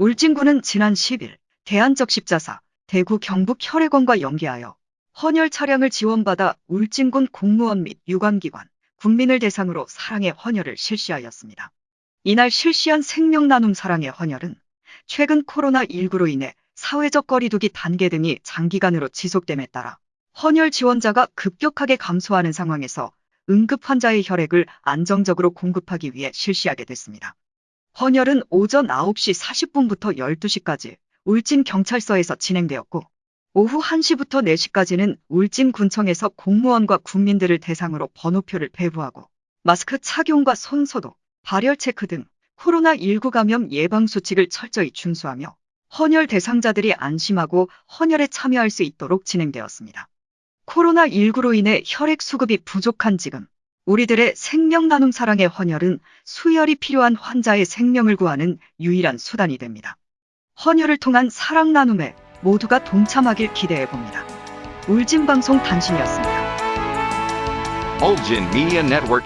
울진군은 지난 10일 대한적 십자사 대구 경북 혈액원과 연계하여 헌혈 차량을 지원받아 울진군 공무원 및 유관기관, 국민을 대상으로 사랑의 헌혈을 실시하였습니다. 이날 실시한 생명 나눔 사랑의 헌혈은 최근 코로나19로 인해 사회적 거리두기 단계 등이 장기간으로 지속됨에 따라 헌혈 지원자가 급격하게 감소하는 상황에서 응급 환자의 혈액을 안정적으로 공급하기 위해 실시하게 됐습니다. 헌혈은 오전 9시 40분부터 12시까지 울진 경찰서에서 진행되었고 오후 1시부터 4시까지는 울진 군청에서 공무원과 국민들을 대상으로 번호표를 배부하고 마스크 착용과 손소독, 발열 체크 등 코로나19 감염 예방 수칙을 철저히 준수하며 헌혈 대상자들이 안심하고 헌혈에 참여할 수 있도록 진행되었습니다. 코로나19로 인해 혈액 수급이 부족한 지금 우리들의 생명 나눔 사랑의 헌혈은 수혈이 필요한 환자의 생명을 구하는 유일한 수단이 됩니다. 헌혈을 통한 사랑 나눔에 모두가 동참하길 기대해 봅니다. 울진방송 단신이었습니다. Ulgin Media Network.